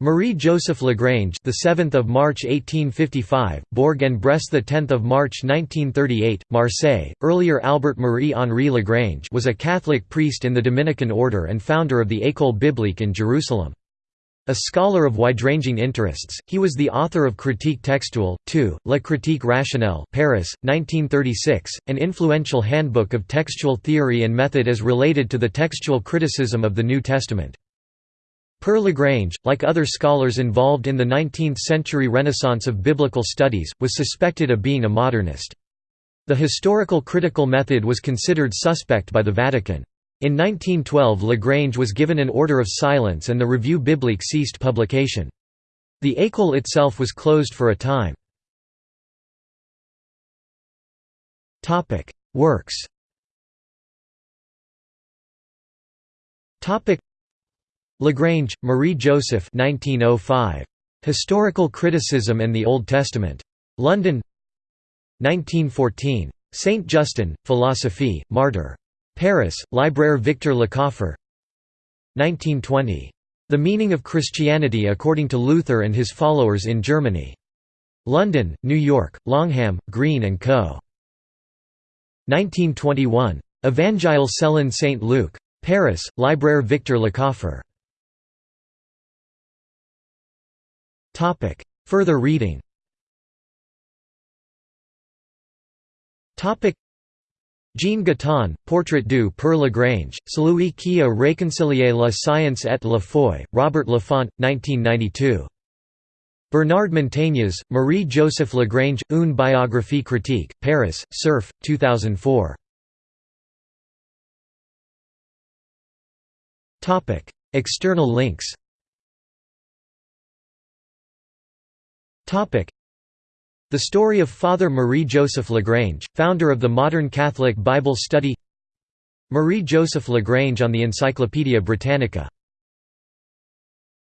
Marie-Joseph Lagrange, the 7th of March 1855, Bourg en Bresse, the 10th of March 1938, Marseille. Earlier Albert Marie Henri Lagrange was a Catholic priest in the Dominican order and founder of the École biblique in Jerusalem. A scholar of wide-ranging interests, he was the author of Critique textuelle, 2, La critique rationnelle Paris, 1936, an influential handbook of textual theory and method as related to the textual criticism of the New Testament. Pere Lagrange, like other scholars involved in the 19th-century renaissance of biblical studies, was suspected of being a modernist. The historical critical method was considered suspect by the Vatican. In 1912 Lagrange was given an order of silence and the Revue biblique ceased publication. The école itself was closed for a time. Works Lagrange, Marie-Joseph 1905. Historical Criticism and the Old Testament. London 1914. Saint Justin, Philosophie, Martyr. Paris, Libraire Victor Lecoffre 1920. The Meaning of Christianity according to Luther and his followers in Germany. London, New York, Longmans, Green & Co. 1921. Evangile selon Saint Luc. Paris, Libraire Victor Lecoffre Further reading Jean Guitton, Portrait du Père Lagrange, celui qui a réconcilié la science et la foi, Robert Laffont, 1992. Bernard Montagnès, Marie-Joseph Lagrange, Une biographie critique, Paris, Cerf, 2004. External links The story of Father Marie-Joseph Lagrange, founder of the modern Catholic Bible study. Marie-Joseph Lagrange on the Encyclopædia Britannica